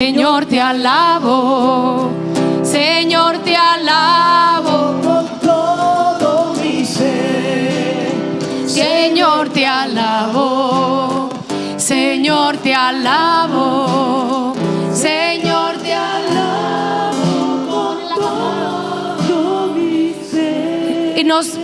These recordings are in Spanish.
Señor, te alabo. Señor, te alabo. con todo mi ser. Señor, te alabo. Señor, te alabo. Señor, te alabo. Todo mi ser. Y nos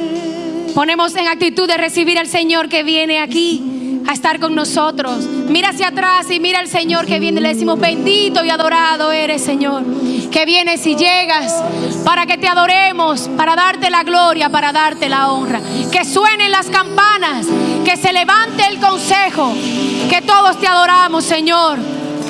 ponemos en actitud de recibir al Señor que viene aquí a estar con nosotros. Mira hacia atrás y mira al Señor que viene. Le decimos, bendito y adorado eres, Señor. Que vienes y llegas para que te adoremos, para darte la gloria, para darte la honra. Que suenen las campanas, que se levante el consejo, que todos te adoramos, Señor.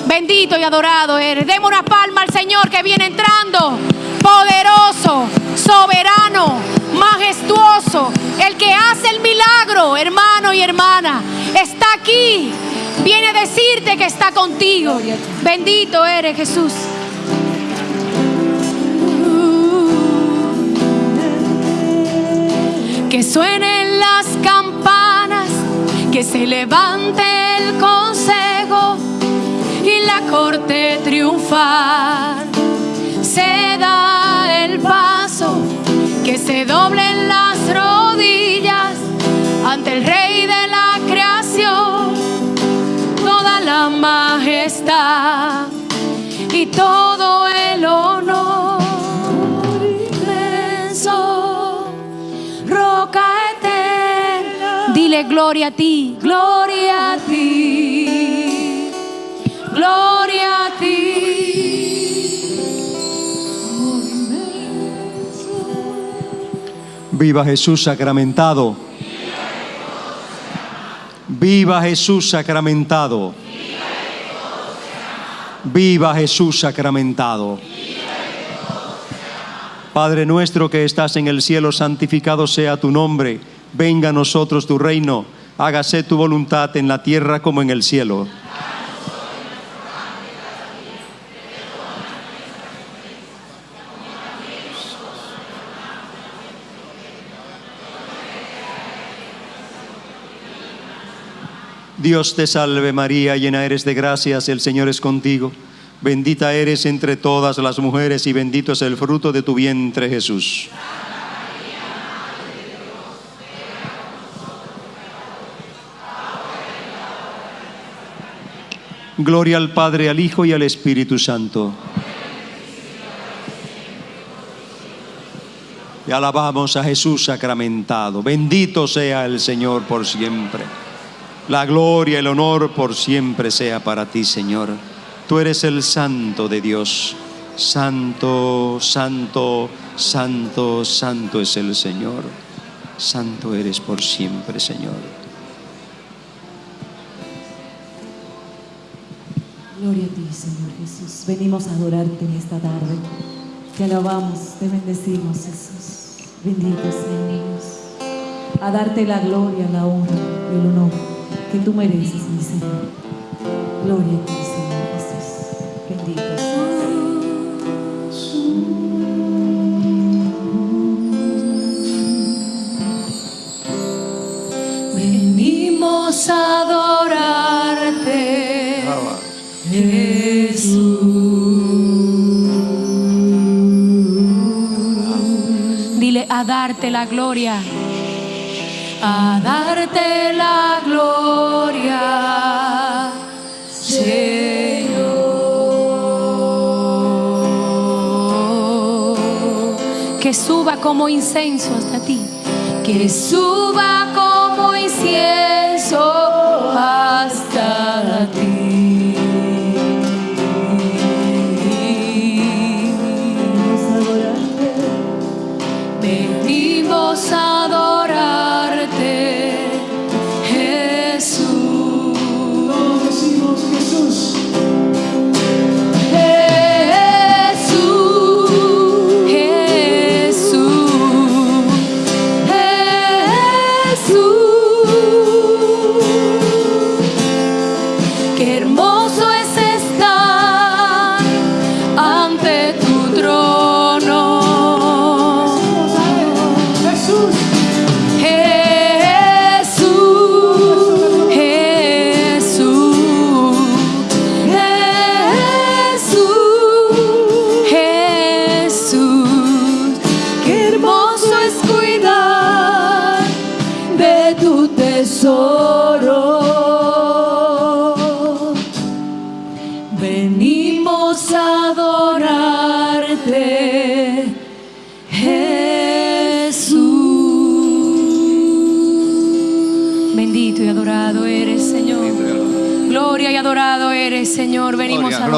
Bendito y adorado eres. Demos una palma al Señor que viene entrando. Poderoso, soberano, majestuoso. El que hace el milagro, hermano y hermana. Está aquí. Viene a decirte que está contigo. Bendito eres Jesús. Que suenen las campanas, que se levante el consejo y la corte triunfal. Se da el paso, que se doblen las rodillas ante el Rey de la creación, toda la majestad y todo el honor inmenso, roca eterna. Dile gloria a ti, gloria a ti, gloria Viva Jesús sacramentado. Viva Jesús sacramentado. Viva Jesús sacramentado. Padre nuestro que estás en el cielo, santificado sea tu nombre. Venga a nosotros tu reino. Hágase tu voluntad en la tierra como en el cielo. Dios te salve María, llena eres de gracias, el Señor es contigo. Bendita eres entre todas las mujeres y bendito es el fruto de tu vientre Jesús. Gloria al Padre, al Hijo y al Espíritu Santo. Y alabamos a Jesús sacramentado. Bendito sea el Señor por siempre. La gloria el honor por siempre sea para ti, Señor. Tú eres el santo de Dios. Santo, santo, santo, santo es el Señor. Santo eres por siempre, Señor. Gloria a ti, Señor Jesús. Venimos a adorarte en esta tarde. Te alabamos, te bendecimos, Jesús. Bendito seas. A darte la gloria, la honra y el honor que tú mereces, mi Señor. Gloria a ti, Señor. Bendito seas. Venimos a adorarte, Jesús. Dile a darte la gloria, a darte la gloria, Señor. Que suba como incenso hasta ti, que suba como incienso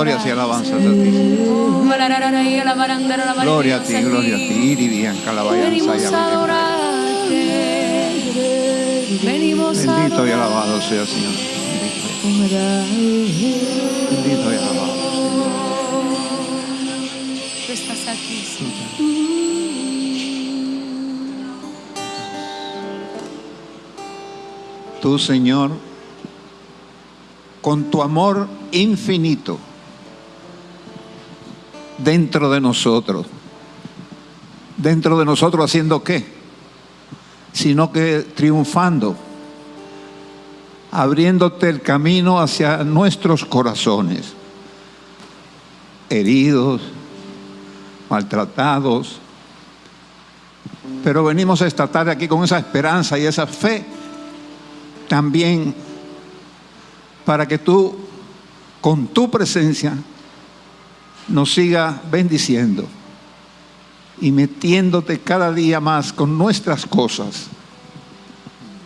glorias y alabanzas a ti. Gloria a ti, gloria a ti. Bendito y alabado sea, Señor. Bendito, bendito y alabado. Tú estás aquí, Señor. Tú, Señor, con tu amor infinito dentro de nosotros. Dentro de nosotros haciendo qué? Sino que triunfando, abriéndote el camino hacia nuestros corazones, heridos, maltratados. Pero venimos esta tarde aquí con esa esperanza y esa fe también para que tú, con tu presencia, nos siga bendiciendo y metiéndote cada día más con nuestras cosas.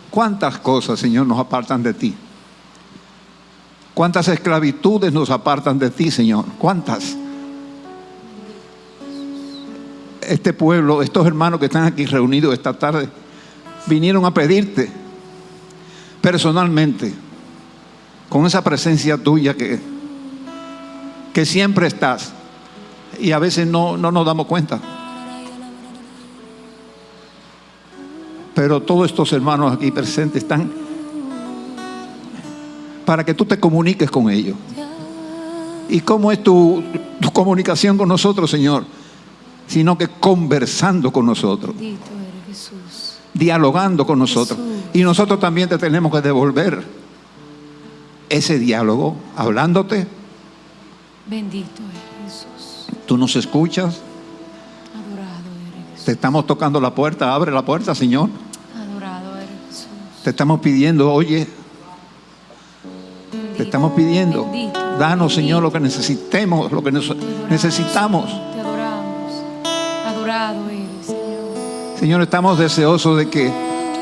¿Cuántas cosas, Señor, nos apartan de ti? ¿Cuántas esclavitudes nos apartan de ti, Señor? ¿Cuántas? Este pueblo, estos hermanos que están aquí reunidos esta tarde, vinieron a pedirte personalmente, con esa presencia tuya que, que siempre estás y a veces no, no nos damos cuenta. Pero todos estos hermanos aquí presentes están para que tú te comuniques con ellos. ¿Y cómo es tu, tu comunicación con nosotros, Señor? Sino que conversando con nosotros Jesús. dialogando con nosotros. Jesús. Y nosotros también te tenemos que devolver ese diálogo, hablándote. Bendito eres Jesús. Tú nos escuchas, Adorado eres Jesús. te estamos tocando la puerta, abre la puerta, Señor. Adorado eres Jesús. Te estamos pidiendo, oye, te estamos pidiendo, bendito, danos, Señor, lo que necesitemos, lo que nos- necesitamos. Te adoramos. Adorado eres, Señor. Señor, estamos deseosos de que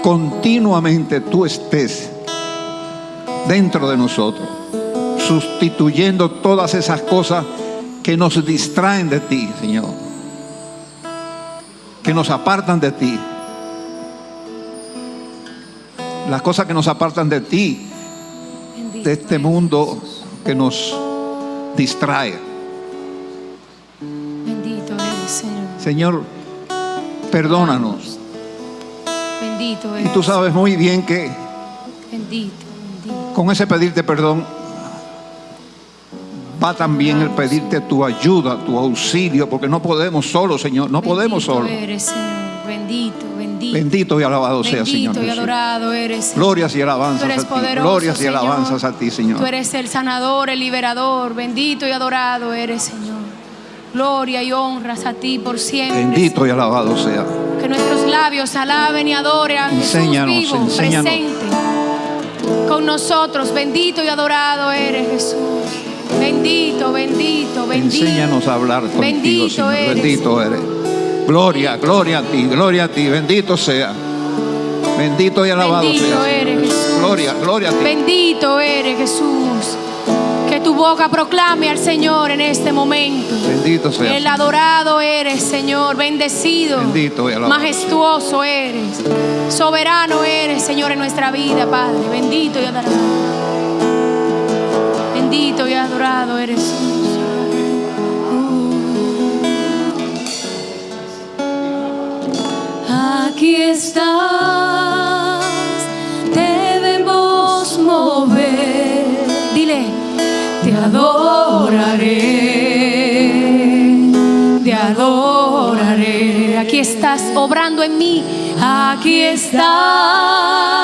continuamente tú estés dentro de nosotros, sustituyendo todas esas cosas que nos distraen de ti, Señor, que nos apartan de ti. Las cosas que nos apartan de ti, de este mundo que nos distrae. Bendito eres, Señor. Señor, perdónanos. Bendito Y eres. tú sabes muy bien que Bendito, bendito. Con ese pedirte perdón va también el pedirte tu ayuda, tu auxilio, porque no podemos solo, Señor, no podemos solo. eres, Señor. Bendito, bendito. Bendito y alabado sea, Señor. Bendito y Jesús. adorado eres. Señor. Glorias y Tú alabanzas eres a ti. Glorias y alabanzas a ti, Tú Señor. eres el sanador, el liberador. Bendito y adorado eres, Señor. Gloria y honras a ti por siempre. Bendito y alabado sea. Que nuestros labios alaben y adoren a Jesús Enséñanos, vivo, enséñanos. presente con nosotros. Bendito y adorado eres Jesús. Bendito, bendito, bendito. Enséñanos a hablar contigo, Bendito Señor. eres. Bendito eres. Gloria, gloria a ti, gloria a ti. Bendito sea. Bendito y alabado Bendito sea. eres, Jesús. Gloria, gloria a ti. Bendito eres Jesús. Que tu boca proclame al Señor en este momento. Bendito sea. El adorado eres, Señor, bendecido. Bendito y alabado. Majestuoso eres. Soberano eres, Señor, en nuestra vida, Padre. Bendito y adorado. Y adorado eres. Aquí estás, debemos mover. Dile, Te adoraré, te adoraré. aquí estás obrando en mí. Aquí estás,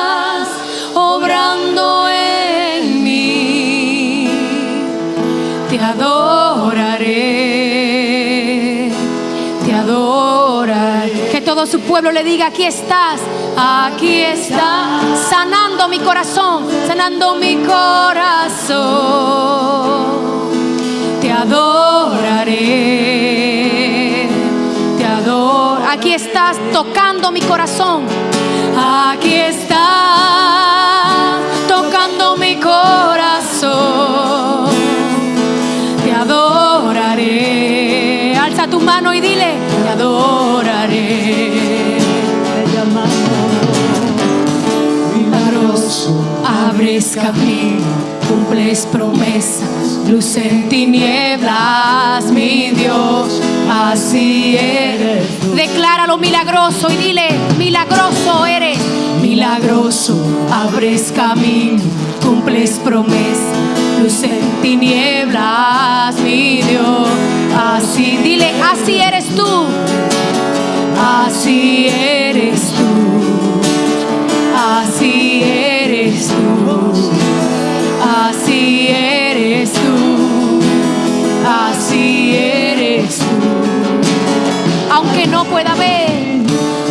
su pueblo le diga, aquí estás. Aquí estás, sanando mi corazón, sanando mi corazón. te adoraré, te adoro. Aquí estás tocando mi corazón. Aquí está tocando mi corazón. Te adoraré. Alza tu mano y dile, te adoraré. Milagroso, abres camino, cumples promesas, luz en tinieblas, mi Dios, así eres. Decláralo milagroso y dile, milagroso eres. Milagroso, abres camino, cumples promesas, luz en tinieblas, mi Dios, así, dile, así eres tú, así eres tú. Así eres tú, así eres tú, así eres tú. Aunque no pueda ver,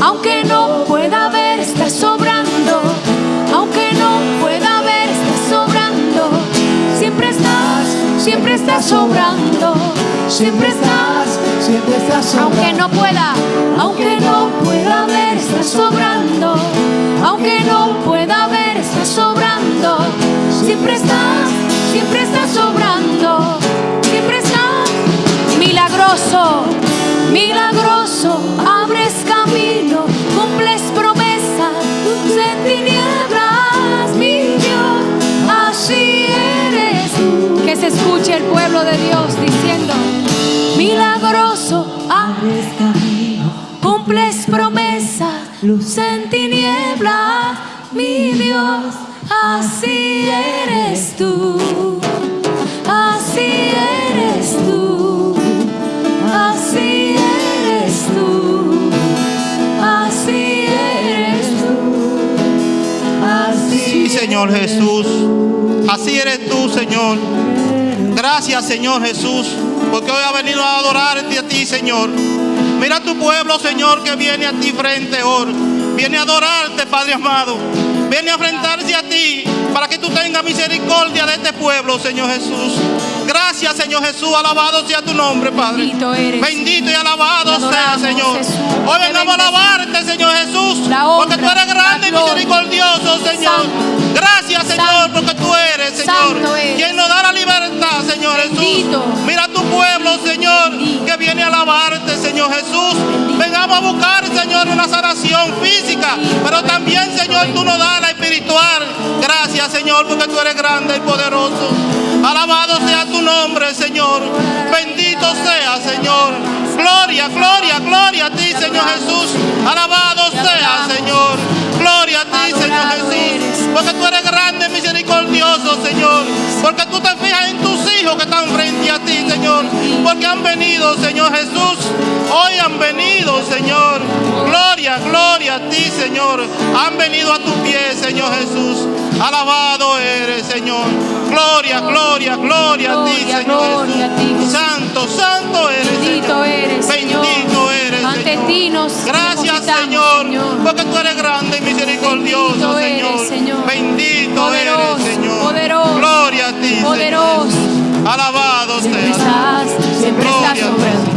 aunque no pueda ver, estás sobrando. Aunque no pueda ver, estás sobrando. Siempre estás, siempre estás sobrando. Siempre estás, Siempre estás sobrando. aunque no pueda, aunque no pueda ver, está sobrando. Aunque no pueda ver, está sobrando. Siempre estás, siempre estás sobrando. Siempre estás milagroso, milagroso. Abres camino, cumples promesas, luz en tinieblas, mi Dios. Así eres. Que se escuche el pueblo de Dios diciendo, milagroso. Abres camino, Cumples promesas, luz en tinieblas, mi Dios, así eres tú, así eres tú, así eres tú, así eres tú, así Sí, Señor Jesús. Así eres tú, Señor. Gracias, Señor Jesús, porque hoy ha venido a adorarte a ti, Señor. Mira tu pueblo, Señor, que viene a ti frente hoy. Viene a adorarte, Padre amado. Viene a enfrentarse a ti para que tú tengas misericordia de este pueblo, Señor Jesús. Gracias, Señor Jesús. Alabado sea tu nombre, Padre. Bendito eres. Bendito y alabado sea, Señor. Jesús. Hoy Te venamos a alabarte, Señor Jesús. Porque tú eres grande y misericordioso, Señor. Santo. Gracias, Señor, Santo. porque tú eres, Señor. Eres. Quien nos da la libertad, Señor Bendito. Jesús. Mira tu pueblo, Señor, que viene a alabarte, Señor Jesús. Vengamos a buscar, Señor, una sanación física, pero también, Señor, tú nos das la espiritual. Gracias, Señor, porque tú eres grande y poderoso. Alabado sea tu nombre, Señor. Bendito sea, Señor. Gloria, gloria, gloria a ti, Señor Jesús. Alabado sea, Señor. Gloria a ti, Señor Jesús. Porque tú eres grande misericordioso, Señor. Porque tú te fijas en tus hijos que están frente a ti, Señor. Porque han venido, Señor Jesús. Hoy han venido, Señor. Gloria, gloria a ti, Señor. Han venido a tu pie, Señor Jesús. Alabado eres, Señor. Gloria, gloria, gloria a ti, Señor Jesús. Santo, santo eres, Bendito Señor. eres. Bendito eres, Ante Señor. ti nos Gracias, Señor, Señor. porque tú eres grande y misericordioso, Bendito eres, Señor. Señor. Bendito Poderoso, eres, Señor. poderoso, Gloria a ti, Señor. poderoso. Alabado Siempre estás, siempre estás Gloria sobrando.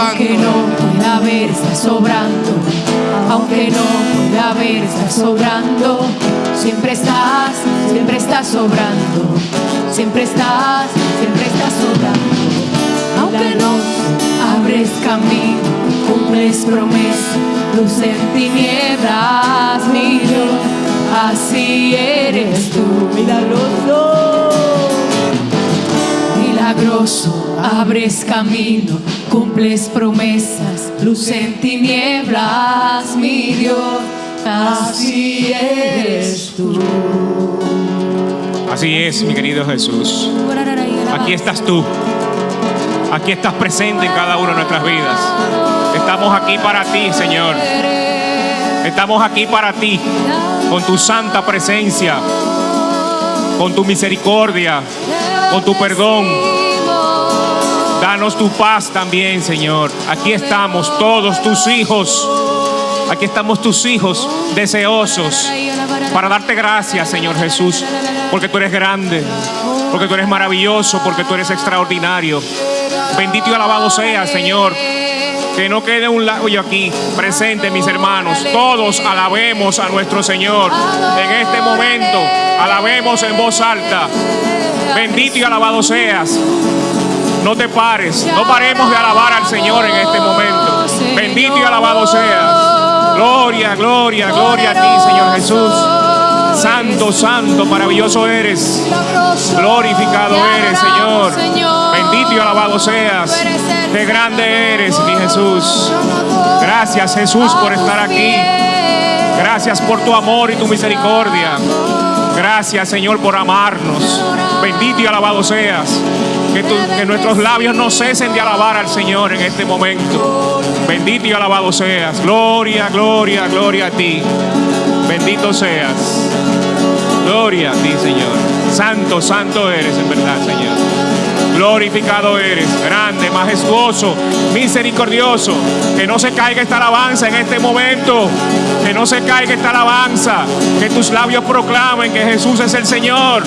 Aunque no pueda ver, está sobrando. Aunque no pueda ver, está sobrando. Siempre estás, siempre estás sobrando. Siempre estás, siempre estás sobrando. Aunque no abres camino, cumples promesas, luz en tinieblas, mi Dios. Así eres tú. Milagroso. Milagroso, abres camino, cumples promesas, luz en tinieblas, mi Dios, así eres tú. Así es, mi querido Jesús. Aquí estás tú. Aquí estás presente en cada una de nuestras vidas. Estamos aquí para ti, Señor. Estamos aquí para ti, con tu santa presencia, con tu misericordia, con tu perdón. Danos tu paz también, Señor. Aquí estamos todos tus hijos Aquí estamos tus hijos deseosos para darte gracias, Señor Jesús, porque tú eres grande, porque tú eres maravilloso, porque tú eres extraordinario. Bendito y alabado sea, Señor. Que no quede un labio aquí presente, mis hermanos. Todos alabemos a nuestro Señor en este momento. Alabemos en voz alta. Bendito y alabado seas. No te pares, no paremos de alabar al Señor en este momento. Bendito y alabado seas. Gloria, gloria, gloria a ti, Señor Jesús. Santo, santo, maravilloso eres. Glorificado eres, Señor. Bendito y alabado seas. Qué grande eres, mi Jesús. Gracias, Jesús, por estar aquí. Gracias por tu amor y tu misericordia. Gracias, Señor, por amarnos. Bendito y alabado seas. Que, tu- que nuestros labios no cesen de alabar al Señor en este momento. Bendito y alabado seas. Gloria, gloria, gloria a ti. Bendito seas. Gloria a ti, Señor. Santo, santo eres en verdad, Señor. Glorificado eres, grande, majestuoso, misericordioso. Que no se caiga esta alabanza en este momento. Que no se caiga esta alabanza. Que tus labios proclamen que Jesús es el Señor.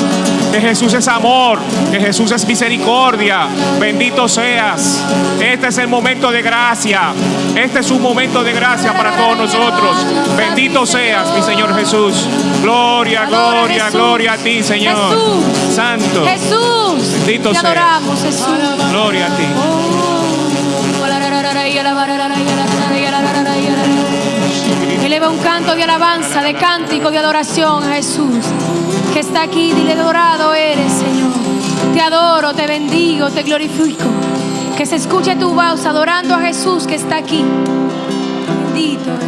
Que Jesús es amor. Que Jesús es misericordia. Bendito seas. Este es el momento de gracia. Este es un momento de gracia para todos nosotros. Bendito seas, mi Señor Jesús. Gloria, gloria, gloria a ti, Señor. Jesús. Santo. Jesús. Bendito seas. adoramos, Jesús. Gloria a ti. Eleva un canto de alabanza, de cántico, de adoración a Jesús, que está aquí. Dile, adorado eres, Señor. Te adoro, te bendigo, te glorifico. Que se escuche tu voz adorando a Jesús que está aquí. Bendito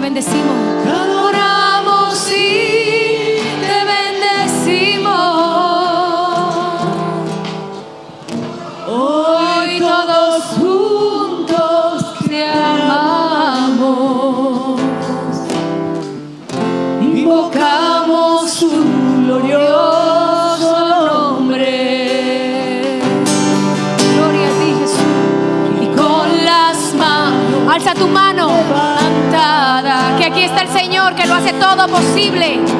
bendecimos. Todo posible.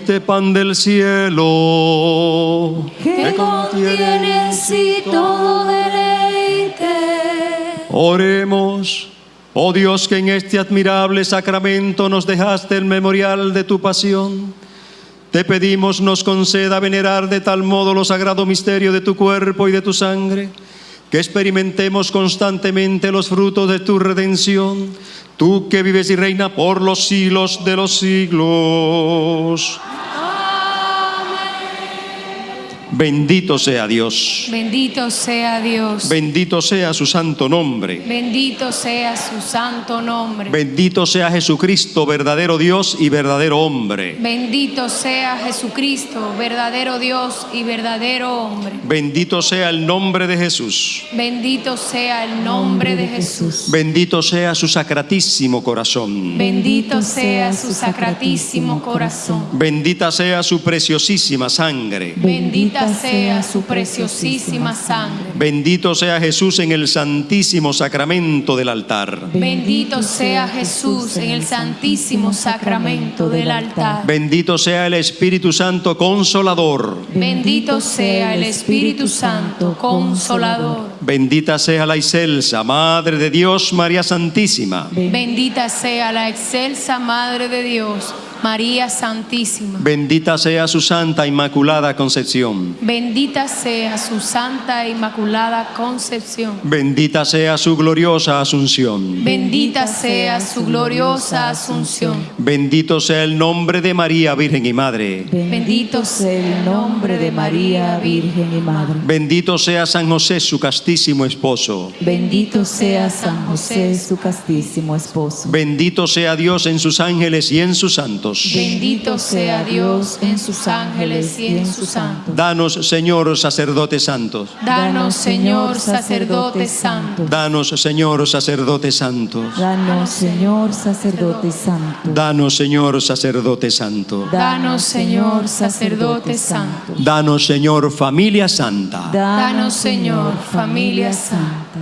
Pan del cielo. Que contiene en sí todo deleite. Oremos. Oh Dios, que en este admirable sacramento nos dejaste el memorial de tu pasión. te pedimos nos conceda venerar de tal modo los sagrados misterios de tu cuerpo y de tu sangre, que experimentemos constantemente los frutos de tu redención, tú que vives y reina por los siglos de los siglos. Bendito sea Dios. Bendito sea Dios. Bendito sea su santo nombre. Bendito sea su santo nombre. Bendito sea Jesucristo, verdadero Dios y verdadero hombre. Bendito sea Jesucristo, verdadero Dios y verdadero hombre. Bendito sea el nombre de Jesús. Bendito sea el nombre de Jesús. Bendito sea su sacratísimo corazón. Bendito sea su sacratísimo corazón. Bendita sea su preciosísima sangre. Bendita sea su preciosísima sangre. Bendito sea Jesús en el santísimo sacramento del altar. Bendito sea Jesús en el santísimo sacramento del altar. Bendito sea el Espíritu Santo consolador. Bendito sea el Espíritu Santo consolador. Bendita sea la excelsa Madre de Dios, María Santísima. Bendita sea la excelsa Madre de Dios, María Santísima. Bendita sea su Santa Inmaculada Concepción. Bendita sea su Santa e Inmaculada Concepción. Bendita sea su gloriosa Asunción. Bendita sea su gloriosa Asunción. Bendito sea el nombre de María, Virgen y Madre. Bendito sea el nombre de María, Virgen y Madre. Bendito sea San José, su castísimo esposo. Bendito sea San José, su castísimo esposo. Bendito sea Dios en sus ángeles y en sus santos. Bendito sea Dios en sus ángeles y en sus santos. Danos, Señor, sacerdotes santos. Danos, Señor, sacerdote santo. Danos, Señor, sacerdotes santos. Danos, Señor, sacerdote santo. Danos, Señor, sacerdote santo. Danos, Señor, sacerdote santo. Danos, Señor, familia santa. Danos, Señor, familias santas.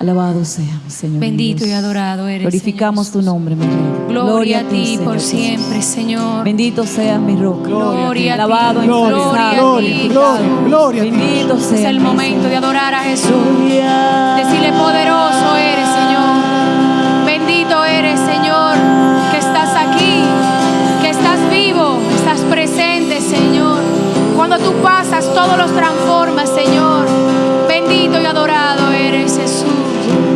Alabado sea mi Señor. Bendito Dios. y adorado eres. Glorificamos Señor tu nombre, mi Rey. Gloria a ti Señor por Jesús. siempre, Señor. Bendito sea mi roca. Gloria a ti. Alabado, Gloria gloria a ti. Bendito Es sea el mi momento de adorar a Jesús. Gloria. Decirle poderoso eres, Señor. Bendito eres, Señor, que estás aquí, que estás vivo, estás presente, Señor. Cuando tú pasas, todo los transformas, Señor. Bendito y adorado eres, Jesús.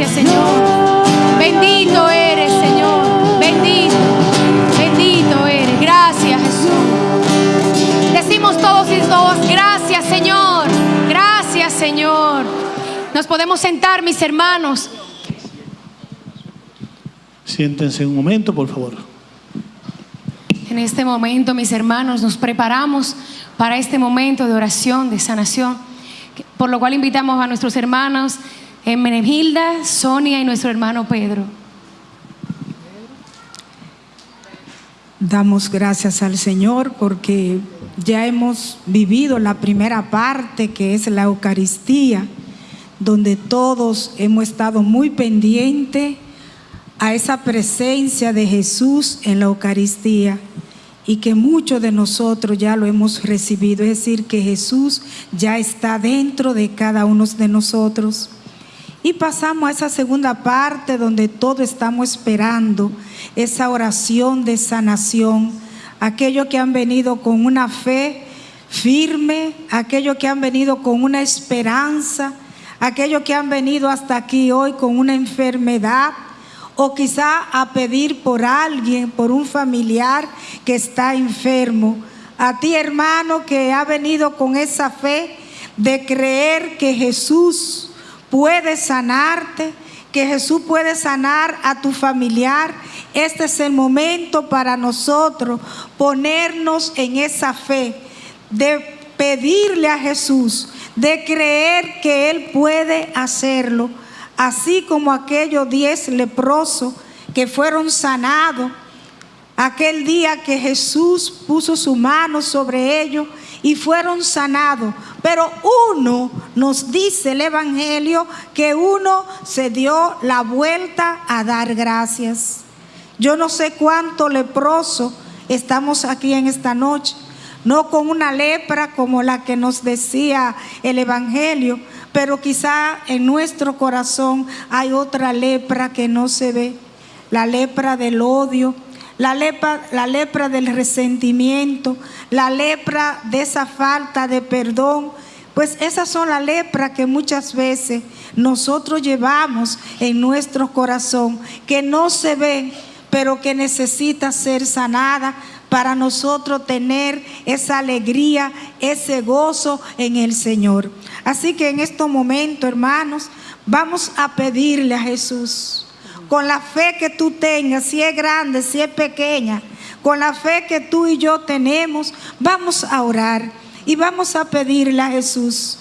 Gracias, Señor. Bendito eres, Señor. Bendito. Bendito eres. Gracias, Jesús. Decimos todos y todas, gracias, Señor. Gracias, Señor. Nos podemos sentar, mis hermanos. Siéntense un momento, por favor. En este momento, mis hermanos, nos preparamos para este momento de oración, de sanación, por lo cual invitamos a nuestros hermanos eh, Menegilda, Sonia y nuestro hermano Pedro. Damos gracias al Señor porque ya hemos vivido la primera parte que es la Eucaristía, donde todos hemos estado muy pendientes a esa presencia de Jesús en la Eucaristía y que muchos de nosotros ya lo hemos recibido, es decir, que Jesús ya está dentro de cada uno de nosotros. Y pasamos a esa segunda parte donde todos estamos esperando esa oración de sanación. Aquellos que han venido con una fe firme, aquellos que han venido con una esperanza, aquellos que han venido hasta aquí hoy con una enfermedad o quizá a pedir por alguien, por un familiar que está enfermo. A ti hermano que ha venido con esa fe de creer que Jesús puede sanarte, que Jesús puede sanar a tu familiar. Este es el momento para nosotros ponernos en esa fe, de pedirle a Jesús, de creer que Él puede hacerlo, así como aquellos diez leprosos que fueron sanados. Aquel día que Jesús puso su mano sobre ellos y fueron sanados. Pero uno nos dice el Evangelio que uno se dio la vuelta a dar gracias. Yo no sé cuánto leproso estamos aquí en esta noche, no con una lepra como la que nos decía el Evangelio, pero quizá en nuestro corazón hay otra lepra que no se ve, la lepra del odio, la lepra, la lepra del resentimiento, la lepra de esa falta de perdón. Pues esas son las lepras que muchas veces nosotros llevamos en nuestro corazón, que no se ve, pero que necesita ser sanada para nosotros tener esa alegría, ese gozo en el Señor. Así que en estos momentos, hermanos, vamos a pedirle a Jesús con la fe que tú tengas, si es grande, si es pequeña, con la fe que tú y yo tenemos, vamos a orar y vamos a pedirle a Jesús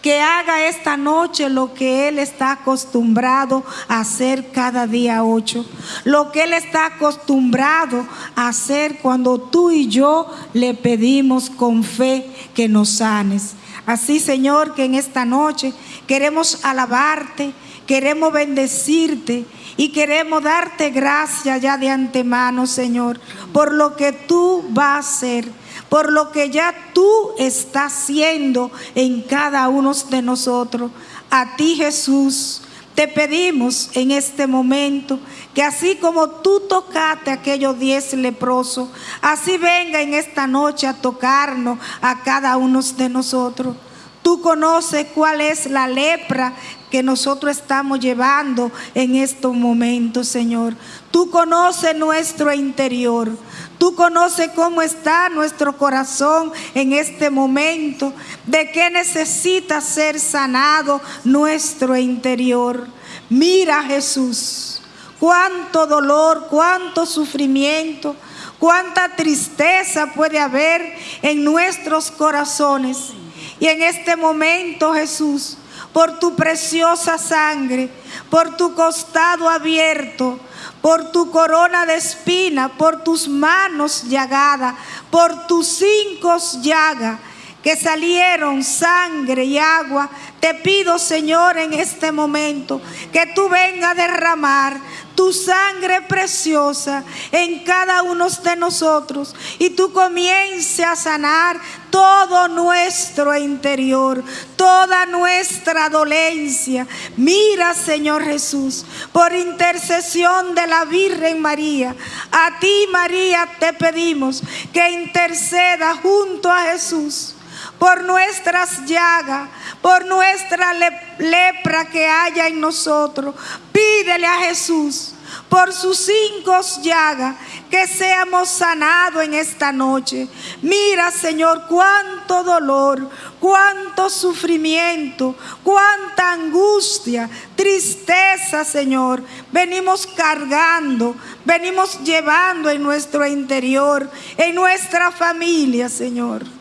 que haga esta noche lo que Él está acostumbrado a hacer cada día ocho, lo que Él está acostumbrado a hacer cuando tú y yo le pedimos con fe que nos sanes. Así, Señor, que en esta noche queremos alabarte, queremos bendecirte y queremos darte gracias ya de antemano, Señor, por lo que tú vas a hacer, por lo que ya tú estás haciendo en cada uno de nosotros. A ti, Jesús, te pedimos en este momento que así como tú tocaste a aquellos diez leprosos, así venga en esta noche a tocarnos a cada uno de nosotros. Tú conoces cuál es la lepra que nosotros estamos llevando en estos momentos, Señor. Tú conoces nuestro interior. Tú conoces cómo está nuestro corazón en este momento, de qué necesita ser sanado nuestro interior. Mira Jesús, cuánto dolor, cuánto sufrimiento, cuánta tristeza puede haber en nuestros corazones. Y en este momento, Jesús, por tu preciosa sangre, por tu costado abierto, por tu corona de espina, por tus manos llagadas, por tus cinco llagas que salieron sangre y agua. Te pido, Señor, en este momento, que tú vengas a derramar tu sangre preciosa en cada uno de nosotros y tú comiences a sanar todo nuestro interior, toda nuestra dolencia. Mira, Señor Jesús, por intercesión de la Virgen María, a ti, María, te pedimos que interceda junto a Jesús por nuestras llagas, por nuestra lepra que haya en nosotros. Pídele a Jesús por sus cinco llagas que seamos sanados en esta noche. Mira, Señor, cuánto dolor, cuánto sufrimiento, cuánta angustia, tristeza, Señor. Venimos cargando, venimos llevando en nuestro interior, en nuestra familia, Señor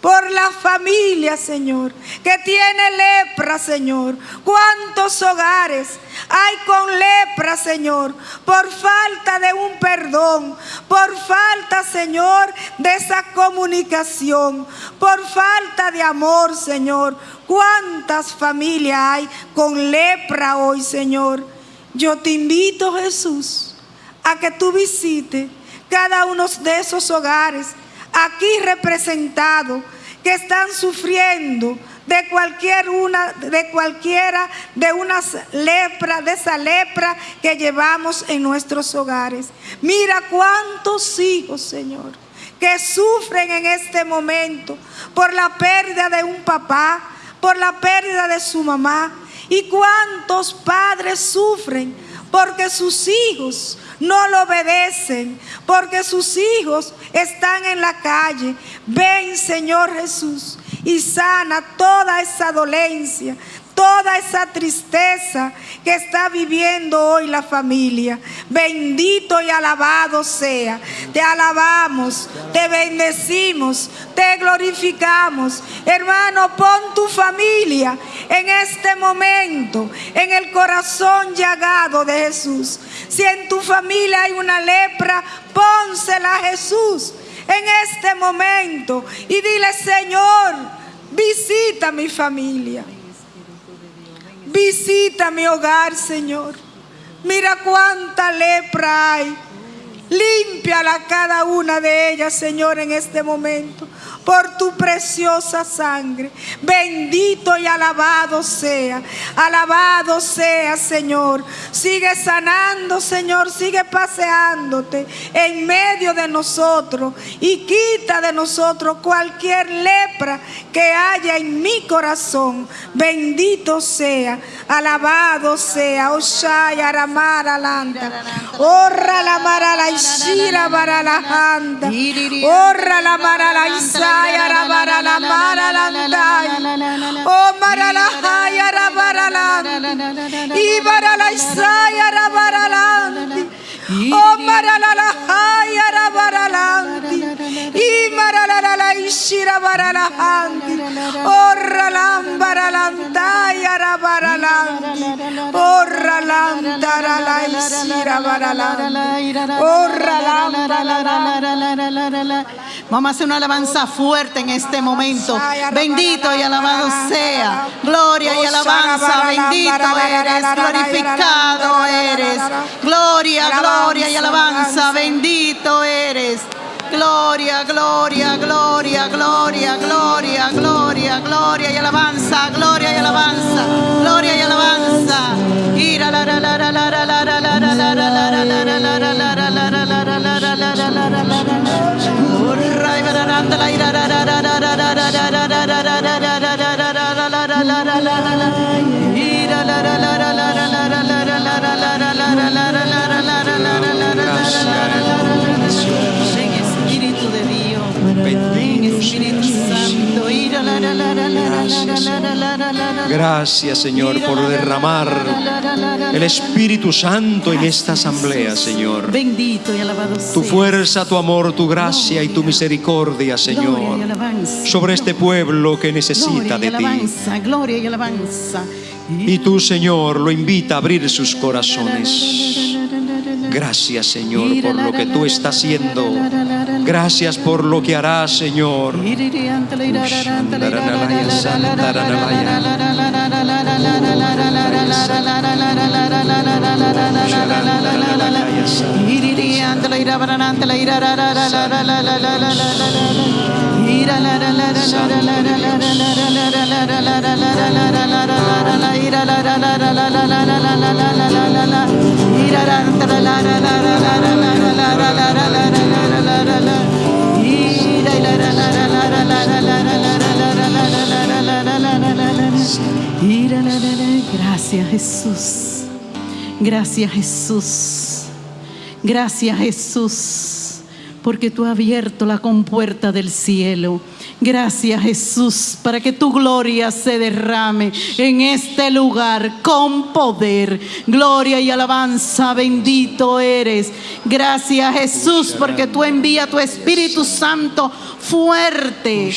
por la familia, Señor, que tiene lepra, Señor. ¿Cuántos hogares hay con lepra, Señor? Por falta de un perdón, por falta, Señor, de esa comunicación, por falta de amor, Señor. ¿Cuántas familias hay con lepra hoy, Señor? Yo te invito, Jesús, a que tú visites cada uno de esos hogares aquí representados que están sufriendo de cualquier una, de cualquiera de una lepra, de esa lepra que llevamos en nuestros hogares. Mira cuántos hijos, Señor, que sufren en este momento por la pérdida de un papá, por la pérdida de su mamá. Y cuántos padres sufren porque sus hijos no lo obedecen, porque sus hijos están en la calle. Ven, Señor Jesús, y sana toda esa dolencia, toda esa tristeza que está viviendo hoy la familia. Bendito y alabado sea. Te alabamos, te bendecimos, te glorificamos. Hermano, pon tu familia en este momento, en el corazón llagado de Jesús. Si en tu familia hay una lepra, pónsela a Jesús en este momento y dile, Señor, visita mi familia. Visita mi hogar, Señor. Mira cuánta lepra hay. Límpiala cada una de ellas, Señor, en este momento por tu preciosa sangre. Bendito y alabado sea. Alabado sea, Señor. Sigue sanando, Señor. Sigue paseándote en medio de nosotros. Y quita de nosotros cualquier lepra que haya en mi corazón. Bendito sea. Alabado sea. Oshaya Aramara Landa. Orra la mara la ishira para la handa. Orra la mara la haya rabara la mara la Oh mara la haya rabara la Y para la isaya rabara la Oh rabara la Y mara la la la ishira bara la handi Orra la bara la ya rabara la Orra la ndara la ishira bara la Orra la bara la Vamos a hacer una alabanza fuerte en este momento. Bendito y alabado sea. Gloria y alabanza. Bendito eres. Glorificado eres. Gloria, gloria y alabanza. Bendito eres. Gloria, gloria, gloria, gloria, gloria, gloria, gloria y alabanza, gloria y alabanza, gloria y alabanza. Espíritu Gracias, Señor, por derramar el Espíritu Santo en esta asamblea, Señor. Bendito y alabado Tu fuerza, tu amor, tu gracia y tu misericordia, Señor, sobre este pueblo que necesita de ti. gloria y alabanza. Y tú, Señor, lo invita a abrir sus corazones. Gracias, Señor, por lo que tú estás haciendo. Gracias por lo que harás, Señor. Gracias Jesús. Gracias Jesús. Gracias Jesús. Porque tú has abierto la compuerta del cielo. Gracias Jesús para que tu gloria se derrame en este lugar con poder. Gloria y alabanza, bendito eres. Gracias Jesús porque tú envías tu Espíritu Santo fuerte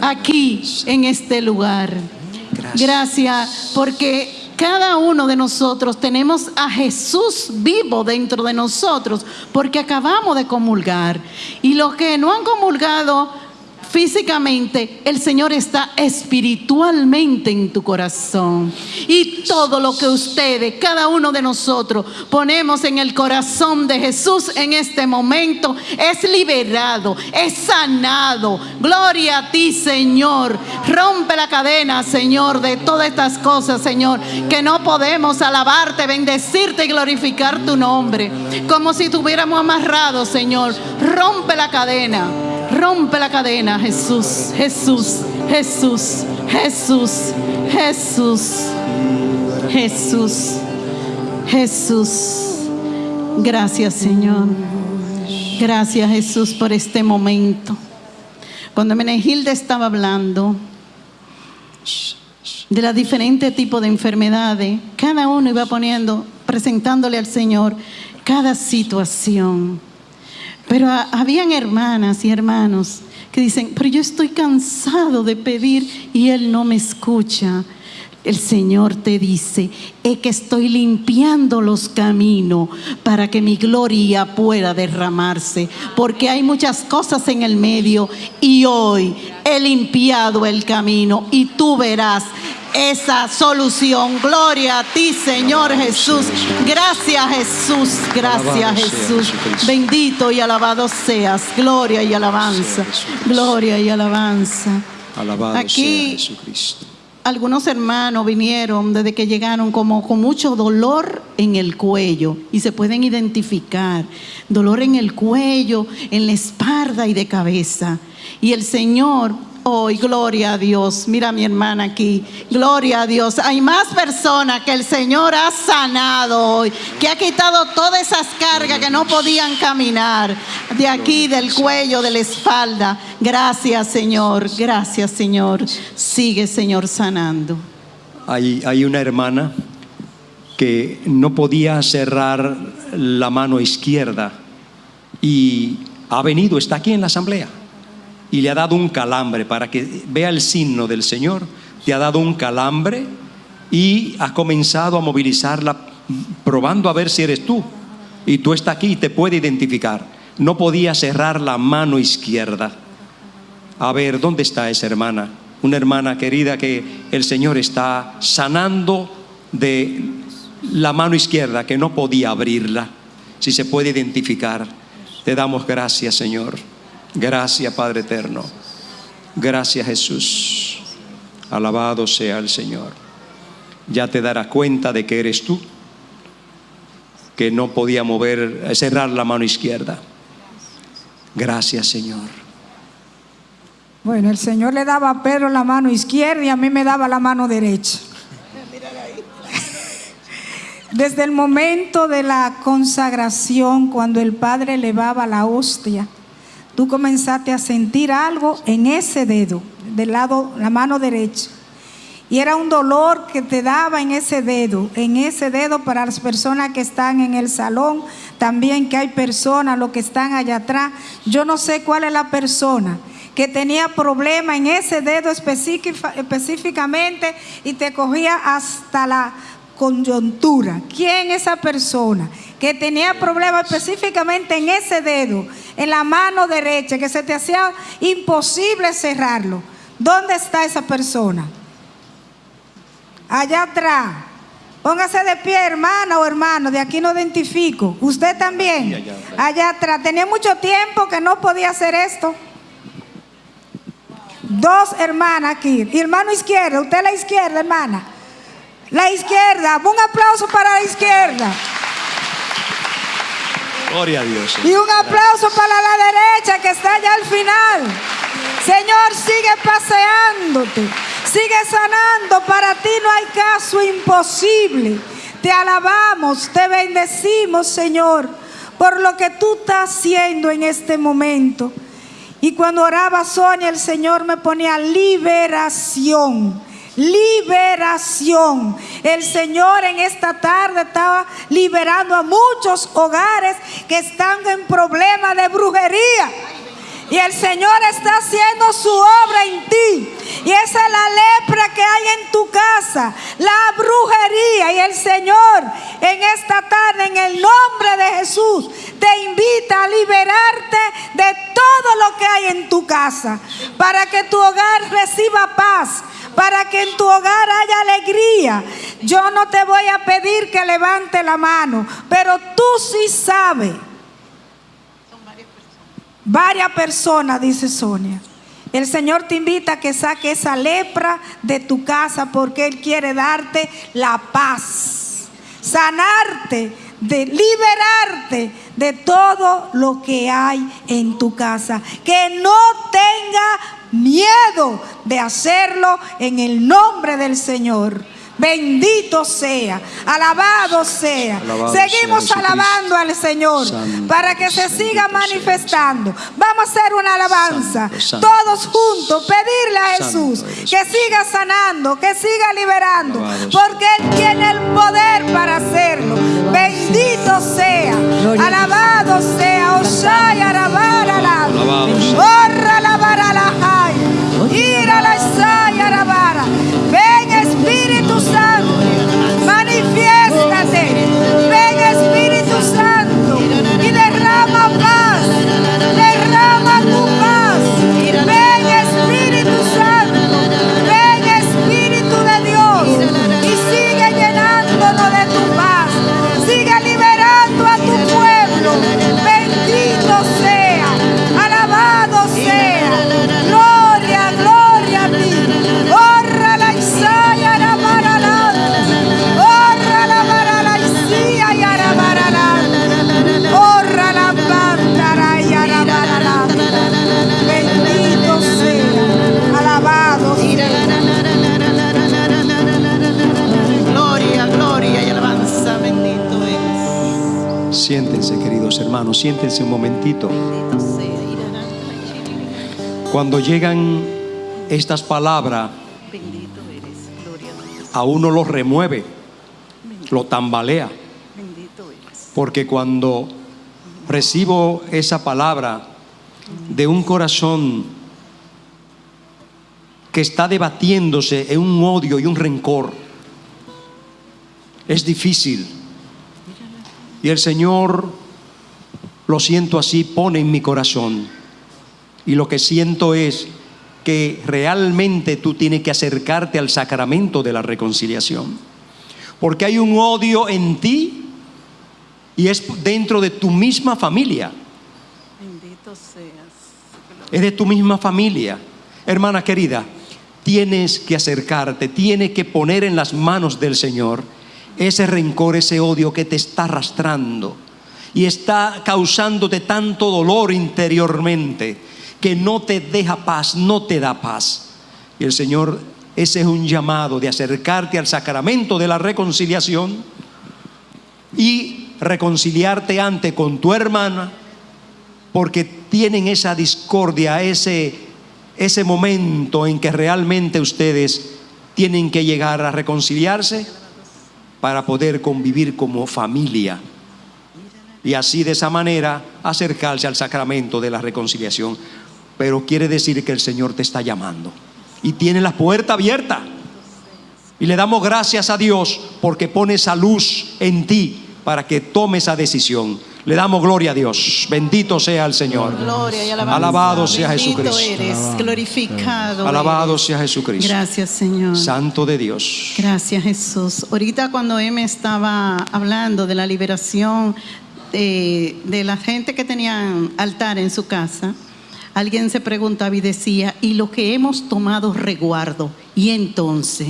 aquí en este lugar. Gracias porque cada uno de nosotros tenemos a Jesús vivo dentro de nosotros porque acabamos de comulgar. Y los que no han comulgado físicamente, el Señor está espiritualmente en tu corazón. Y todo lo que ustedes, cada uno de nosotros, ponemos en el corazón de Jesús en este momento es liberado, es sanado. Gloria a ti, Señor. Rompe la cadena, Señor, de todas estas cosas, Señor, que no podemos alabarte, bendecirte y glorificar tu nombre. Como si estuviéramos amarrados, Señor. Rompe la cadena. Rompe la cadena, Jesús, Jesús, Jesús, Jesús, Jesús, Jesús, Jesús. Gracias, Señor. Gracias, Jesús, por este momento. Cuando Menegilda estaba hablando de los diferentes tipos de enfermedades, cada uno iba poniendo, presentándole al Señor cada situación. Pero a- habían hermanas y hermanos que dicen, pero yo estoy cansado de pedir y Él no me escucha. El Señor te dice, es que estoy limpiando los caminos para que mi gloria pueda derramarse, porque hay muchas cosas en el medio y hoy he limpiado el camino y tú verás esa solución. Gloria a ti, Señor Jesús. Gracias Jesús, gracias Jesús. Bendito y alabado seas. Gloria y alabanza. Gloria y alabanza. Alabado Aquí- sea Jesucristo. Algunos hermanos vinieron desde que llegaron como con mucho dolor en el cuello y se pueden identificar. Dolor en el cuello, en la espalda y de cabeza. Y el Señor, hoy, gloria a Dios. Mira a mi hermana aquí, gloria a Dios. Hay más personas que el Señor ha sanado hoy, que ha quitado todas esas cargas que no podían caminar de aquí, del cuello, de la espalda. Gracias, Señor. Gracias, Señor. Sigue, Señor, sanando. Hay, hay una hermana que no podía cerrar la mano izquierda y ha venido, está aquí en la asamblea y le ha dado un calambre para que vea el signo del Señor. Te ha dado un calambre y ha comenzado a movilizarla probando a ver si eres tú. Y tú estás aquí y te puede identificar. No podía cerrar la mano izquierda. A ver, ¿dónde está esa hermana? Una hermana querida que el Señor está sanando de la mano izquierda que no podía abrirla. Si se puede identificar, te damos gracias, Señor. Gracias, Padre eterno. Gracias, Jesús. Alabado sea el Señor. Ya te darás cuenta de que eres tú, que no podía mover, cerrar la mano izquierda. Gracias, Señor. Bueno, el Señor le daba a Pedro la mano izquierda y a mí me daba la mano derecha. Desde el momento de la consagración, cuando el Padre elevaba la hostia, tú comenzaste a sentir algo en ese dedo, del lado, la mano derecha. Y era un dolor que te daba en ese dedo, en ese dedo para las personas que están en el salón, también que hay personas, los que están allá atrás. Yo no sé cuál es la persona que tenía problema en ese dedo específica- específicamente y te cogía hasta la coyuntura. ¿Quién es esa persona que tenía problema específicamente en ese dedo, en la mano derecha, que se te hacía imposible cerrarlo? ¿Dónde está esa persona? Allá atrás. Póngase de pie, hermana o hermano, de aquí no identifico. ¿Usted también? Allá atrás. Tenía mucho tiempo que no podía hacer esto. Dos hermanas aquí. Y hermano izquierda, usted la izquierda, hermana. La izquierda. Un aplauso para la izquierda. Gloria a Dios. Y un aplauso para la derecha que está allá al final. Señor, sigue paseándote, sigue sanando. Para ti no hay caso imposible. Te alabamos, te bendecimos, Señor, por lo que tú estás haciendo en este momento. Y cuando oraba Sonia, el Señor me ponía liberación. Liberación. El Señor en esta tarde estaba liberando a muchos hogares que están en problemas de brujería. Y el Señor está haciendo su obra en ti. Y esa es la lepra que hay en tu casa, la brujería. Y el Señor en esta tarde, en el nombre de Jesús, te invita a liberarte de todo lo que hay en tu casa, para que tu hogar reciba paz, para que en tu hogar haya alegría. Yo no te voy a pedir que levante la mano, pero tú sí sabes. Varias personas, dice Sonia. El Señor te invita a que saque esa lepra de tu casa porque Él quiere darte la paz, sanarte, de liberarte de todo lo que hay en tu casa. Que no tenga miedo de hacerlo en el nombre del Señor. Bendito sea, alabado sea. Alabado Seguimos alabando al Señor Santo, para que se santo siga sea manifestando. Vamos a hacer una alabanza, Santo, santo, todos juntos, pedirle a Jesús que siga sanando, que siga liberando, porque Él tiene el poder para hacerlo. Bendito sea, alabado sea, Osaya, Arabarala, Alabado sea. Orra la Ven Espíritu Cuando llegan estas palabras, Bendito eres, gloria a uno lo remueve, lo tambalea. Bendito eres. Porque cuando recibo esa palabra de un corazón que está debatiéndose en un odio y un rencor, es difícil. Y el Señor, lo siento así, pone en mi corazón. Y lo que siento es que realmente tú tienes que acercarte al sacramento de la reconciliación. Porque hay un odio en ti y es dentro de tu misma familia. Bendito seas. Es de tu misma familia. Hermana querida, tienes que acercarte, tienes que poner en las manos del Señor ese rencor, ese odio que te está arrastrando y está causándote tanto dolor interiormente que no te deja paz, no te da paz. Y el Señor, ese es un llamado de acercarte al sacramento de la reconciliación y reconciliarte ante con tu hermana porque tienen esa discordia, ese, ese momento en que realmente ustedes tienen que llegar a reconciliarse para poder convivir como familia y así de esa manera acercarse al sacramento de la reconciliación. Pero quiere decir que el Señor te está llamando y tiene la puerta abierta. Y le damos gracias a Dios porque pone esa luz en ti para que tome esa decisión. Le damos gloria a Dios. Bendito sea el Señor. Gloria y alabanza. Alabado sea Bendito Jesucristo. eres, glorificado. Alabado eres. sea Jesucristo. Gracias, Señor. Santo de Dios. Gracias, Jesús. Ahorita cuando me estaba hablando de la liberación de, de la gente que tenían altar en su casa, alguien se preguntaba y decía, ¿y lo que hemos tomado reguardo? Y entonces,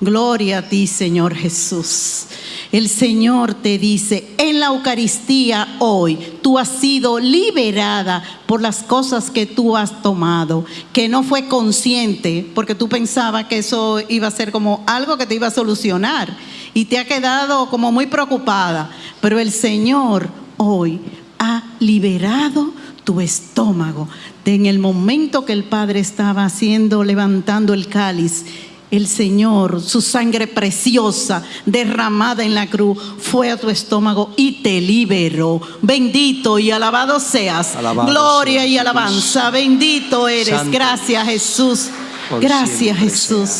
gloria a ti, Señor Jesús. El Señor te dice, en la Eucaristía hoy tú has sido liberada por las cosas que tú has tomado, que no fue consciente, porque tú pensabas que eso iba a ser como algo que te iba a solucionar y te ha quedado como muy preocupada. Pero el Señor hoy ha liberado tu estómago. De en el momento que el Padre estaba haciendo, levantando el cáliz, el Señor, su sangre preciosa derramada en la cruz, fue a tu estómago y te liberó. Bendito y alabado seas. Alabado Gloria sea y alabanza. Bendito eres. Santo. Gracias Jesús. Por Gracias Jesús.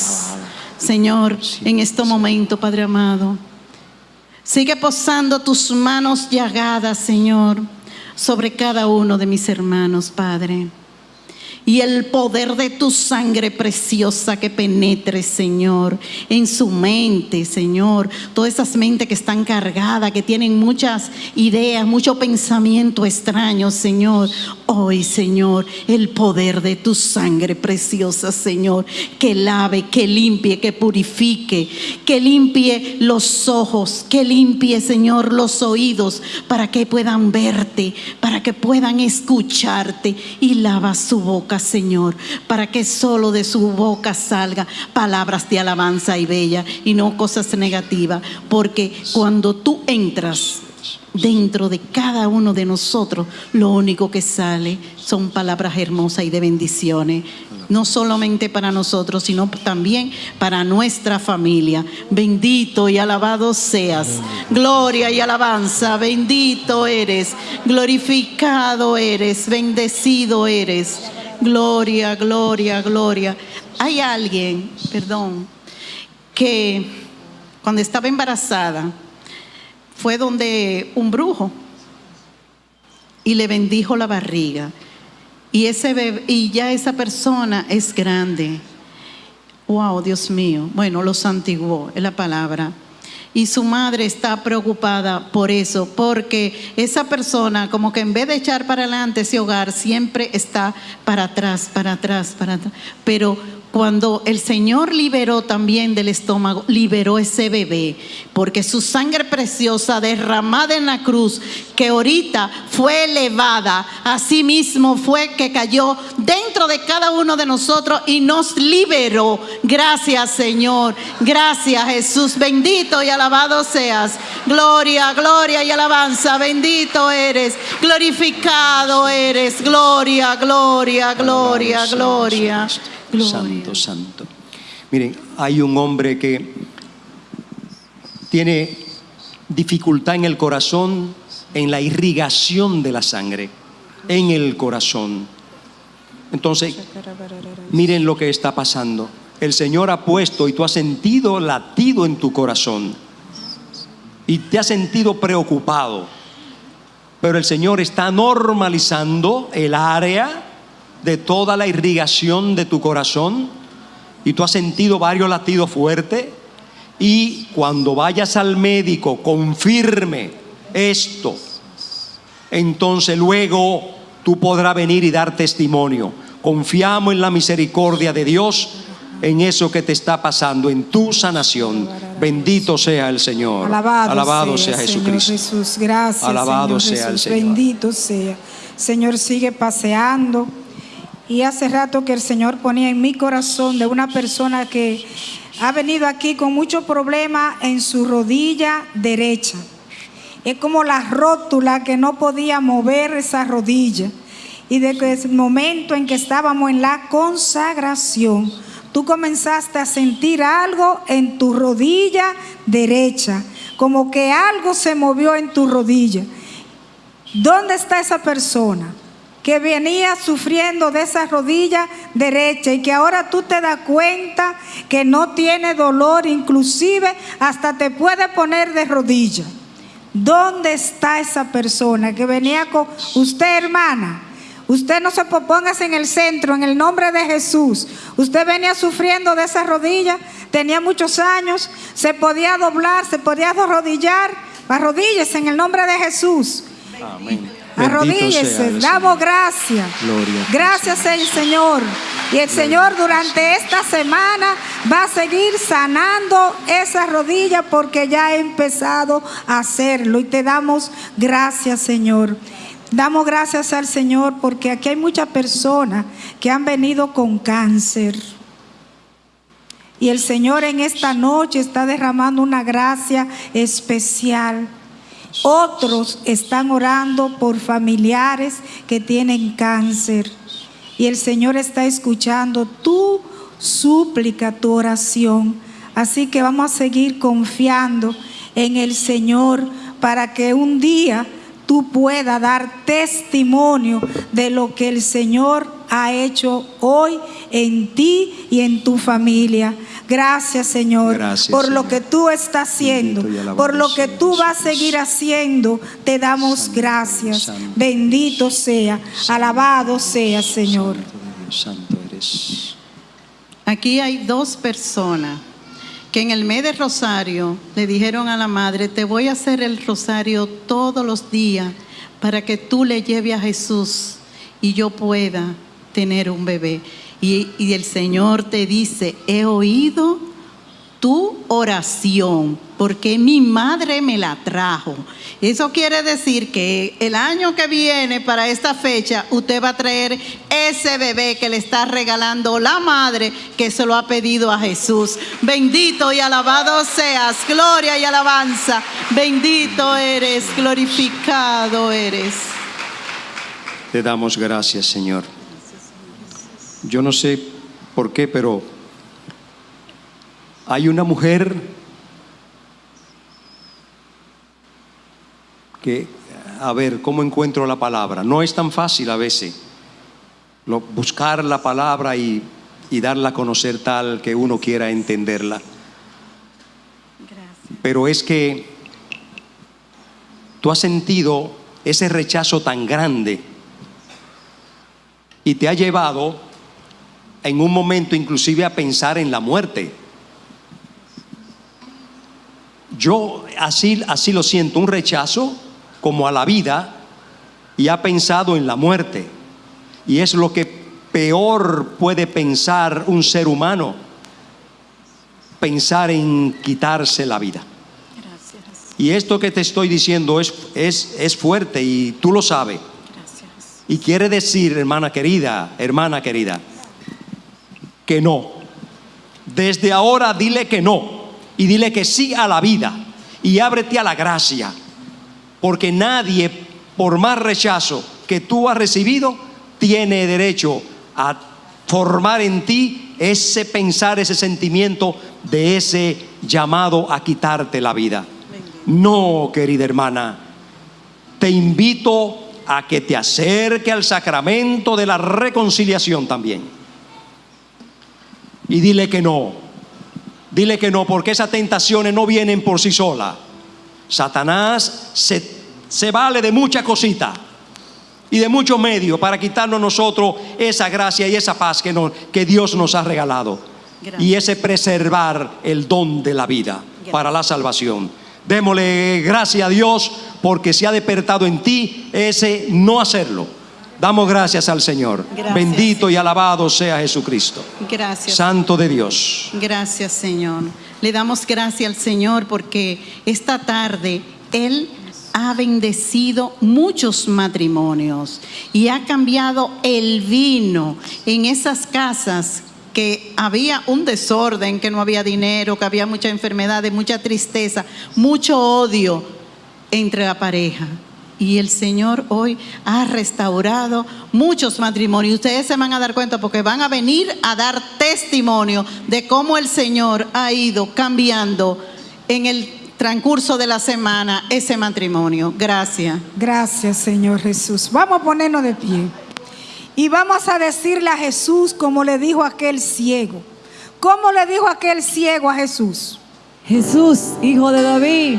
Señor, en este momento, Padre amado, sigue posando tus manos llagadas, Señor, sobre cada uno de mis hermanos, Padre. Y el poder de tu sangre preciosa que penetre, Señor, en su mente, Señor. Todas esas mentes que están cargadas, que tienen muchas ideas, mucho pensamiento extraño, Señor. Hoy, Señor, el poder de tu sangre preciosa, Señor, que lave, que limpie, que purifique, que limpie los ojos, que limpie, Señor, los oídos, para que puedan verte, para que puedan escucharte y lava su boca, Señor, para que solo de su boca salga palabras de alabanza y bella y no cosas negativas, porque cuando tú entras dentro de cada uno de nosotros, lo único que sale son palabras hermosas y de bendiciones, no solamente para nosotros, sino también para nuestra familia. Bendito y alabado seas. Gloria y alabanza, bendito eres, glorificado eres, bendecido eres. Gloria, gloria, gloria. Hay alguien, perdón, que cuando estaba embarazada, fue donde un brujo y le bendijo la barriga. Y, ese bebé- y ya esa persona es grande. Wow, Dios mío. Bueno, lo santiguó, es la palabra. Y su madre está preocupada por eso, porque esa persona como que en vez de echar para adelante ese hogar, siempre está para atrás, para atrás, para atrás. Pero cuando el Señor liberó también del estómago, liberó ese bebé, porque su sangre preciosa derramada en la cruz, que ahorita fue elevada, así mismo fue que cayó dentro de cada uno de nosotros y nos liberó. Gracias Señor, gracias Jesús, bendito y alabado seas. Gloria, gloria y alabanza, bendito eres, glorificado eres, gloria, gloria, gloria, sea gloria. Santo, santo. Miren, hay un hombre que tiene dificultad en el corazón, en la irrigación de la sangre, en el corazón. Entonces, miren lo que está pasando. El Señor ha puesto y tú has sentido latido en tu corazón y te has sentido preocupado. Pero el Señor está normalizando el área de toda la irrigación de tu corazón y tú has sentido varios latidos fuertes y cuando vayas al médico confirme esto, entonces luego tú podrás venir y dar testimonio. Confiamos en la misericordia de Dios en eso que te está pasando, en tu sanación. Bendito sea el Señor. Alabado, sea, Jesucristo. Jesús, gracias. Alabado Señor sea el Señor. Bendito sea. Señor, sigue paseando. Y hace rato que el Señor ponía en mi corazón de una persona que ha venido aquí con mucho problema en su rodilla derecha. Es como la rótula que no podía mover esa rodilla. Y desde el momento en que estábamos en la consagración, tú comenzaste a sentir algo en tu rodilla derecha, como que algo se movió en tu rodilla. ¿Dónde está esa persona? Que venía sufriendo de esa rodilla derecha y que ahora tú te das cuenta que no tiene dolor, inclusive hasta te puede poner de rodilla. ¿Dónde está esa persona que venía con usted, hermana? Usted no se póngase en el centro, en el nombre de Jesús. Usted venía sufriendo de esa rodilla, tenía muchos años, se podía doblar, se podía arrodillar. Arrodíllese en el nombre de Jesús. Amén. Arrodíllese, damos gracias. Gracias el Señor. Y el Señor durante esta semana va a seguir sanando esa rodilla porque ya ha empezado a hacerlo. Y te damos gracias, Señor. Damos gracias al Señor porque aquí hay muchas personas que han venido con cáncer. Y el Señor en esta noche está derramando una gracia especial. Otros están orando por familiares que tienen cáncer. Y el Señor está escuchando tu súplica, tu oración. Así que vamos a seguir confiando en el Señor para que un día tú puedas dar testimonio de lo que el Señor ha hecho hoy en ti y en tu familia. Gracias, Señor, por lo que tú estás haciendo, por lo que tú vas a seguir haciendo. Te damos gracias. Bendito sea, alabado sea, Señor. Santo eres. Aquí hay dos personas que en el mes de Rosario le dijeron a la madre, te voy a hacer el Rosario todos los días para que tú le lleves a Jesús y yo pueda tener un bebé. Y, y el Señor te dice, he oído tu oración, porque mi madre me la trajo. Eso quiere decir que el año que viene, para esta fecha, usted va a traer ese bebé que le está regalando la madre que se lo ha pedido a Jesús. Bendito y alabado seas, gloria y alabanza. Bendito eres, glorificado eres. Te damos gracias, Señor. Yo no sé por qué, pero hay una mujer que, a ver, ¿cómo encuentro la palabra? No es tan fácil a veces lo- buscar la palabra y, y darla a conocer tal que uno quiera entenderla. Pero es que tú has sentido ese rechazo tan grande y te ha llevado en un momento inclusive a pensar en la muerte. Yo así, así lo siento, un rechazo como a la vida y ha pensado en la muerte. Y es lo que peor puede pensar un ser humano, pensar en quitarse la vida. Y esto que te estoy diciendo es, es, es fuerte y tú lo sabes. Y quiere decir, hermana querida, hermana querida, que no. Desde ahora dile que no y dile que sí a la vida y ábrete a la gracia. Porque nadie, por más rechazo que tú has recibido, tiene derecho a formar en ti ese pensar, ese sentimiento de ese llamado a quitarte la vida. No, querida hermana, te invito a que te acerque al sacramento de la reconciliación también. Y dile que no. Dile que no, porque esas tentaciones no vienen por sí solas. Satanás se, se vale de mucha cosita y de muchos medios para quitarnos nosotros esa gracia y esa paz que, nos- que Dios nos ha regalado. Y ese preservar el don de la vida para la salvación. Démosle gracias a Dios porque se ha despertado en ti ese no hacerlo. Damos gracias al Señor. Gracias, Bendito y alabado sea Jesucristo. Gracias. Santo de Dios. Gracias, Señor. Le damos gracias al Señor porque esta tarde Él ha bendecido muchos matrimonios y ha cambiado el vino en esas casas que había un desorden, que no había dinero, que había mucha enfermedad, mucha tristeza, mucho odio entre la pareja. Y el Señor hoy ha restaurado muchos matrimonios. Ustedes se van a dar cuenta porque van a venir a dar testimonio de cómo el Señor ha ido cambiando en el transcurso de la semana ese matrimonio. Gracias. Gracias, Señor Jesús. Vamos a ponernos de pie. Y vamos a decirle a Jesús como le dijo aquel ciego. ¿Cómo le dijo aquel ciego a Jesús? Jesús, hijo de David.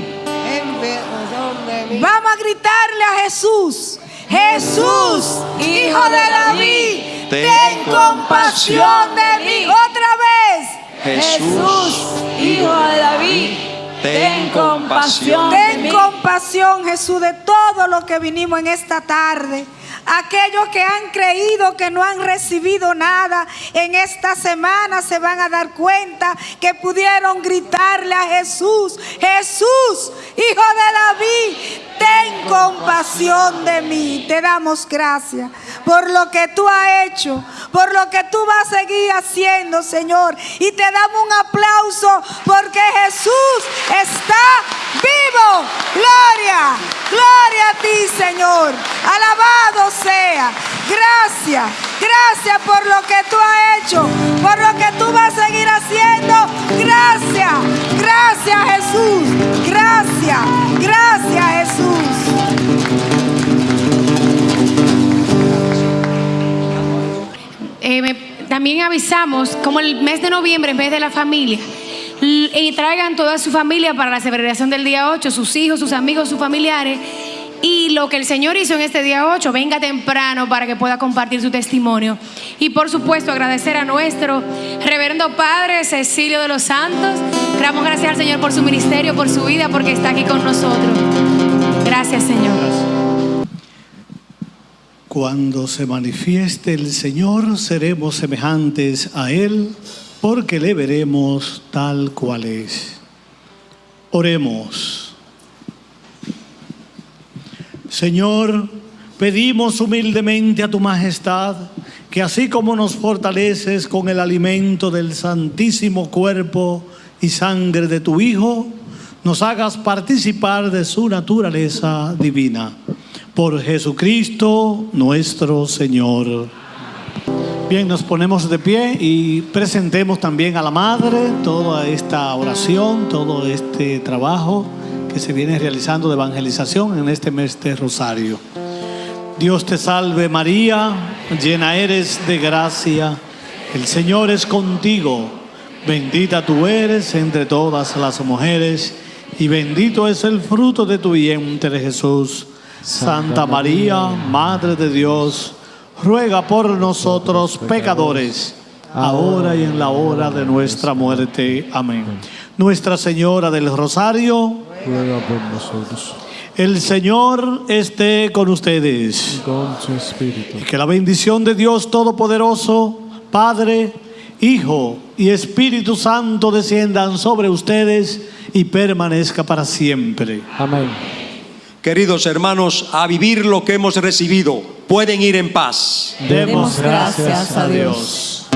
Vamos a gritarle a Jesús. Jesús, hijo de David, ten compasión de mí. Otra vez. Jesús, hijo de David. ten compasión. Ten compasión, Jesús, de todo lo que vinimos en esta tarde. Aquellos que han creído que no han recibido nada en esta semana se van a dar cuenta que pudieron gritarle a Jesús, Jesús, hijo de David, compasión de mí. Te damos gracias por lo que tú has hecho, por lo que tú vas a seguir haciendo, Señor. Y te damos un aplauso porque Jesús está vivo. Gloria, gloria a ti, Señor. Alabado sea. Gracias, gracias por lo que tú has hecho, por lo que tú vas a seguir haciendo. Gracias, gracias Jesús. Gracias, gracias Jesús. Eh, también avisamos, como el mes de noviembre, en vez de la familia, y traigan toda su familia para la celebración del día 8, sus hijos, sus amigos, sus familiares. Y lo que el Señor hizo en este día 8, venga temprano para que pueda compartir su testimonio. Y por supuesto, agradecer a nuestro reverendo Padre Cecilio de los Santos. Damos gracias al Señor por su ministerio, por su vida, porque está aquí con nosotros. Gracias, Señor. Cuando se manifieste el Señor, seremos semejantes a Él, porque le veremos tal cual es. Oremos. Señor, pedimos humildemente a tu majestad que así como nos fortaleces con el alimento del santísimo cuerpo y sangre de tu Hijo, nos hagas participar de su naturaleza divina. Por Jesucristo nuestro Señor. Bien, nos ponemos de pie y presentemos también a la Madre toda esta oración, todo este trabajo que se viene realizando de evangelización en este mes de Rosario. Dios te salve María, llena eres de gracia, el Señor es contigo, bendita tú eres entre todas las mujeres y bendito es el fruto de tu vientre Jesús. Santa María, Madre de Dios, ruega por nosotros pecadores, ahora y en la hora de nuestra muerte. Amén. Nuestra Señora del Rosario, ruega por nosotros. el Señor esté con ustedes. Con su espíritu. Y que la bendición de Dios Todopoderoso, Padre, Hijo y Espíritu Santo desciendan sobre ustedes y permanezca para siempre. Amén. Queridos hermanos, a vivir lo que hemos recibido. Pueden ir en paz. Demos gracias a Dios.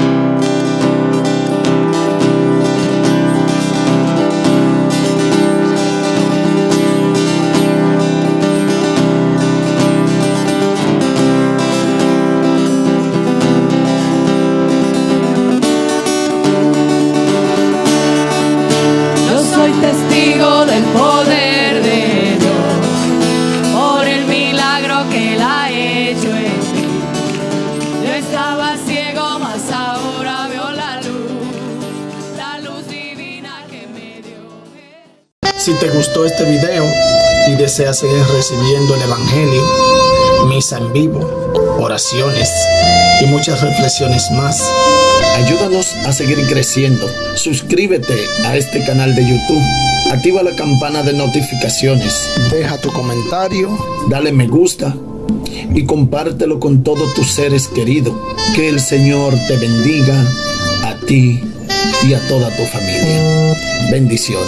Deseas seguir recibiendo el Evangelio, misa en vivo, oraciones y muchas reflexiones más, ayúdanos a seguir creciendo. Suscríbete a este canal de YouTube. Activa la campana de notificaciones. Deja tu comentario, dale me gusta y compártelo con todos tus seres queridos. Que el Señor te bendiga a ti y a toda tu familia. Bendiciones.